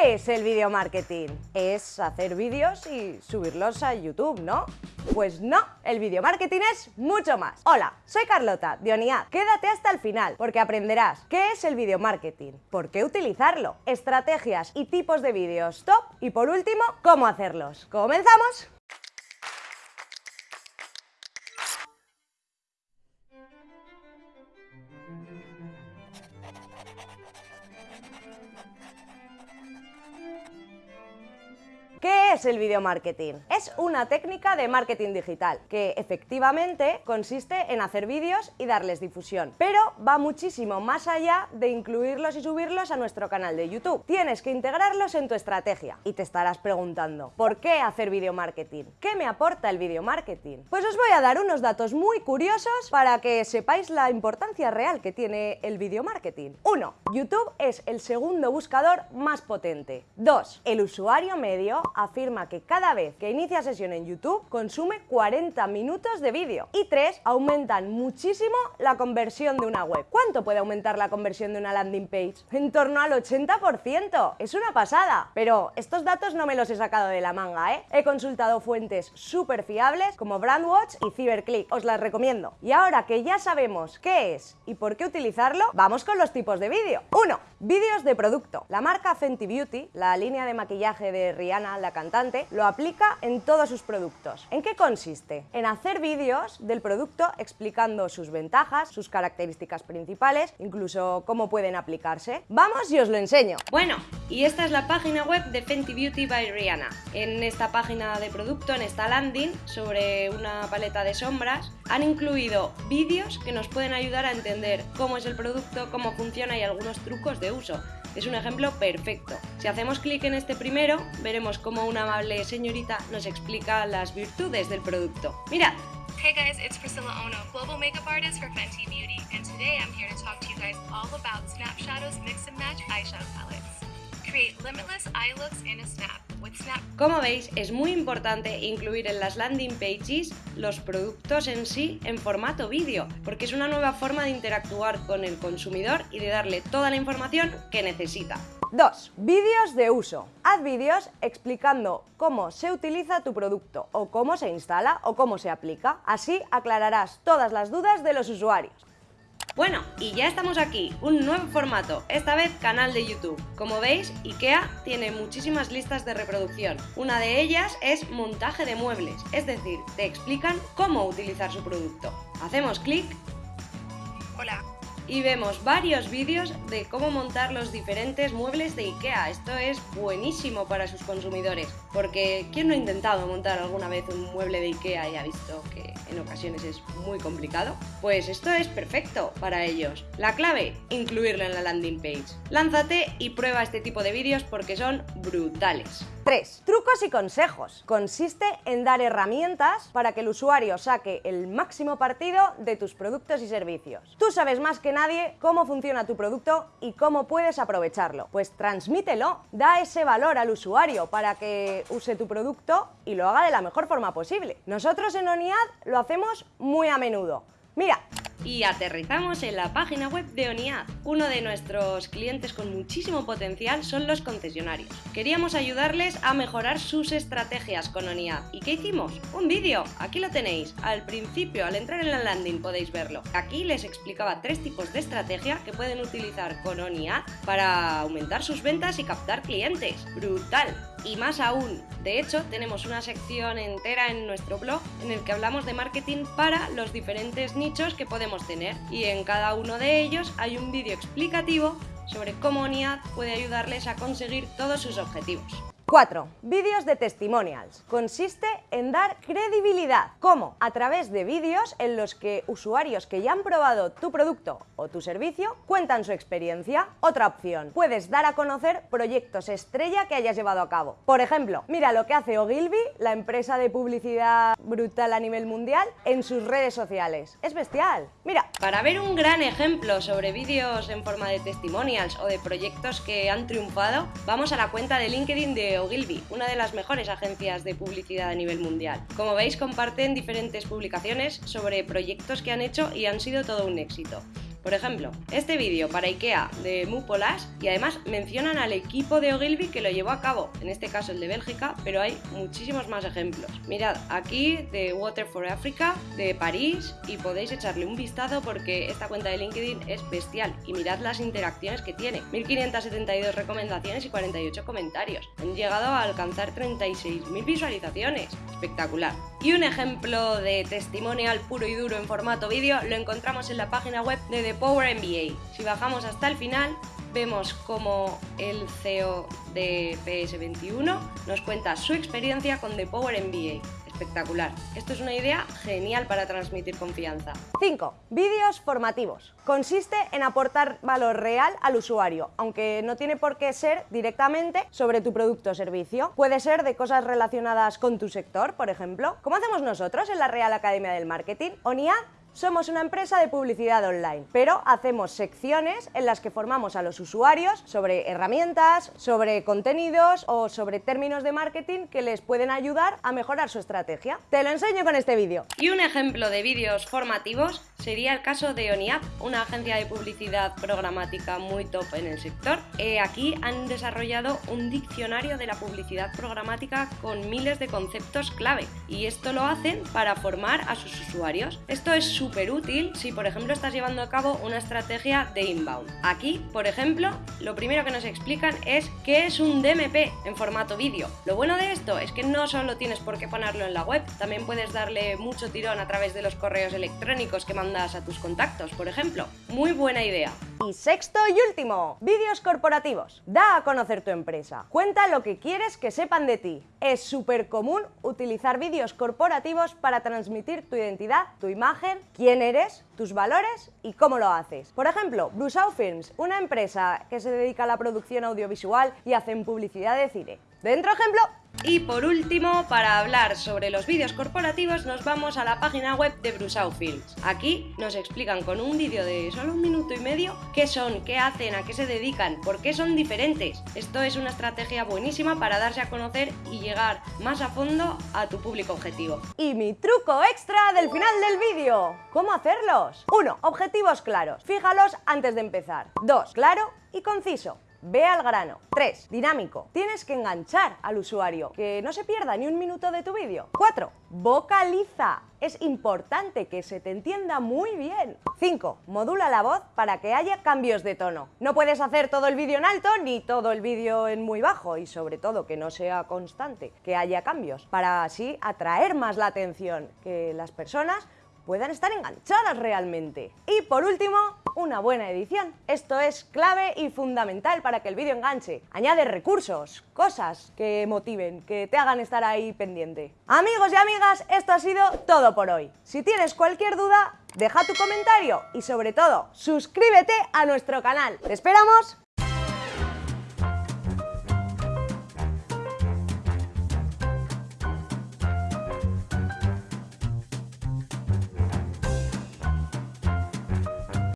¿Qué es el video marketing? Es hacer vídeos y subirlos a YouTube, ¿no? Pues no, el video marketing es mucho más. Hola, soy Carlota de Oniad. Quédate hasta el final porque aprenderás qué es el video marketing, por qué utilizarlo, estrategias y tipos de vídeos top y por último, cómo hacerlos. ¿Comenzamos? ¿Qué es el video marketing? Es una técnica de marketing digital que efectivamente consiste en hacer vídeos y darles difusión, pero va muchísimo más allá de incluirlos y subirlos a nuestro canal de YouTube. Tienes que integrarlos en tu estrategia y te estarás preguntando, ¿por qué hacer video marketing? ¿Qué me aporta el video marketing? Pues os voy a dar unos datos muy curiosos para que sepáis la importancia real que tiene el video marketing. 1. YouTube es el segundo buscador más potente. 2. El usuario medio afirma que cada vez que inicia sesión en YouTube consume 40 minutos de vídeo. Y 3. Aumentan muchísimo la conversión de una web. ¿Cuánto puede aumentar la conversión de una landing page? En torno al 80%. Es una pasada. Pero estos datos no me los he sacado de la manga, ¿eh? He consultado fuentes súper fiables como Brandwatch y Cyberclick. Os las recomiendo. Y ahora que ya sabemos qué es y por qué utilizarlo, vamos con los tipos de vídeo. 1. Vídeos de producto. La marca Fenty Beauty, la línea de maquillaje de Rihanna, la cantante, lo aplica en todos sus productos. ¿En qué consiste? En hacer vídeos del producto explicando sus ventajas, sus características principales, incluso cómo pueden aplicarse. Vamos y os lo enseño. Bueno, y esta es la página web de Fenty Beauty by Rihanna. En esta página de producto, en esta landing, sobre una paleta de sombras, han incluido vídeos que nos pueden ayudar a entender cómo es el producto, cómo funciona y algunos trucos de uso. Es un ejemplo perfecto. Si hacemos clic en este primero, veremos cómo una amable señorita nos explica las virtudes del producto. Mirad. Hey guys, it's Priscilla Ono, global makeup artist for Fenty Beauty, and today I'm here to talk to you guys all about Snap Shadow's mix and match eyeshadow palettes. Create limitless eye looks in a snap. Como veis, es muy importante incluir en las landing pages los productos en sí en formato vídeo, porque es una nueva forma de interactuar con el consumidor y de darle toda la información que necesita. 2. Vídeos de uso. Haz vídeos explicando cómo se utiliza tu producto o cómo se instala o cómo se aplica. Así aclararás todas las dudas de los usuarios. Bueno, y ya estamos aquí, un nuevo formato, esta vez canal de YouTube. Como veis, IKEA tiene muchísimas listas de reproducción. Una de ellas es montaje de muebles, es decir, te explican cómo utilizar su producto. Hacemos clic Hola. Y vemos varios vídeos de cómo montar los diferentes muebles de IKEA. Esto es buenísimo para sus consumidores, porque ¿quién no ha intentado montar alguna vez un mueble de IKEA y ha visto que en ocasiones es muy complicado? Pues esto es perfecto para ellos. La clave, incluirlo en la landing page. Lánzate y prueba este tipo de vídeos porque son brutales. 3. Trucos y consejos. Consiste en dar herramientas para que el usuario saque el máximo partido de tus productos y servicios. Tú sabes más que nadie cómo funciona tu producto y cómo puedes aprovecharlo. Pues transmítelo, da ese valor al usuario para que use tu producto y lo haga de la mejor forma posible. Nosotros en ONIAD lo hacemos muy a menudo. Mira, Y aterrizamos en la página web de ONIAD. Uno de nuestros clientes con muchísimo potencial son los concesionarios. Queríamos ayudarles a mejorar sus estrategias con ONIAD. ¿Y qué hicimos? Un vídeo, aquí lo tenéis. Al principio, al entrar en la landing podéis verlo. Aquí les explicaba tres tipos de estrategia que pueden utilizar con ONIAD para aumentar sus ventas y captar clientes. ¡Brutal! y más aún. De hecho, tenemos una sección entera en nuestro blog en el que hablamos de marketing para los diferentes nichos que podemos tener y en cada uno de ellos hay un vídeo explicativo sobre cómo ONIAD puede ayudarles a conseguir todos sus objetivos. 4. Vídeos de testimonials. Consiste en dar credibilidad. ¿Cómo? A través de vídeos en los que usuarios que ya han probado tu producto o tu servicio cuentan su experiencia. Otra opción. Puedes dar a conocer proyectos estrella que hayas llevado a cabo. Por ejemplo, mira lo que hace Ogilvy, la empresa de publicidad brutal a nivel mundial, en sus redes sociales. Es bestial. Mira, Para ver un gran ejemplo sobre vídeos en forma de testimonials o de proyectos que han triunfado, vamos a la cuenta de LinkedIn de Ogilvy, una de las mejores agencias de publicidad a nivel mundial. Como veis, comparten diferentes publicaciones sobre proyectos que han hecho y han sido todo un éxito. Por ejemplo, este vídeo para IKEA de Mupolas y además mencionan al equipo de Ogilvy que lo llevó a cabo, en este caso el de Bélgica, pero hay muchísimos más ejemplos. Mirad, aquí de Water for Africa, de París, y podéis echarle un vistazo porque esta cuenta de LinkedIn es bestial y mirad las interacciones que tiene. 1572 recomendaciones y 48 comentarios. Han llegado a alcanzar 36.000 visualizaciones. Espectacular. Y un ejemplo de testimonial puro y duro en formato vídeo lo encontramos en la página web de The Power MBA. Si bajamos hasta el final, vemos como el CEO de PS21 nos cuenta su experiencia con The Power MBA. Espectacular. Esto es una idea genial para transmitir confianza. 5. Vídeos formativos. Consiste en aportar valor real al usuario, aunque no tiene por qué ser directamente sobre tu producto o servicio. Puede ser de cosas relacionadas con tu sector, por ejemplo, como hacemos nosotros en la Real Academia del Marketing. ONIA somos una empresa de publicidad online, pero hacemos secciones en las que formamos a los usuarios sobre herramientas, sobre contenidos o sobre términos de marketing que les pueden ayudar a mejorar su estrategia. Te lo enseño con este vídeo. Y un ejemplo de vídeos formativos sería el caso de ONIAP, una agencia de publicidad programática muy top en el sector. Eh, aquí han desarrollado un diccionario de la publicidad programática con miles de conceptos clave y esto lo hacen para formar a sus usuarios. Esto es súper útil si por ejemplo estás llevando a cabo una estrategia de inbound. Aquí, por ejemplo, lo primero que nos explican es qué es un DMP en formato vídeo. Lo bueno de esto es que no solo tienes por qué ponerlo en la web, también puedes darle mucho tirón a través de los correos electrónicos que mandas a tus contactos, por ejemplo. Muy buena idea. Y sexto y último, vídeos corporativos. Da a conocer tu empresa. Cuenta lo que quieres que sepan de ti. Es súper común utilizar vídeos corporativos para transmitir tu identidad, tu imagen, quién eres, tus valores y cómo lo haces. Por ejemplo, Brusau Films, una empresa que se dedica a la producción audiovisual y hacen publicidad de cine. Dentro ejemplo, y por último, para hablar sobre los vídeos corporativos, nos vamos a la página web de Brusau Films. Aquí nos explican con un vídeo de solo un minuto y medio qué son, qué hacen, a qué se dedican, por qué son diferentes. Esto es una estrategia buenísima para darse a conocer y llegar más a fondo a tu público objetivo. Y mi truco extra del final del vídeo. ¿Cómo hacerlos? 1. Objetivos claros. Fíjalos antes de empezar. 2. Claro y conciso. Ve al grano. 3. Dinámico. Tienes que enganchar al usuario, que no se pierda ni un minuto de tu vídeo. 4. Vocaliza. Es importante que se te entienda muy bien. 5. Modula la voz para que haya cambios de tono. No puedes hacer todo el vídeo en alto ni todo el vídeo en muy bajo y sobre todo que no sea constante, que haya cambios, para así atraer más la atención, que las personas puedan estar enganchadas realmente. Y por último, una buena edición. Esto es clave y fundamental para que el vídeo enganche. Añade recursos, cosas que motiven, que te hagan estar ahí pendiente. Amigos y amigas, esto ha sido todo por hoy. Si tienes cualquier duda, deja tu comentario y sobre todo, suscríbete a nuestro canal. ¡Te esperamos!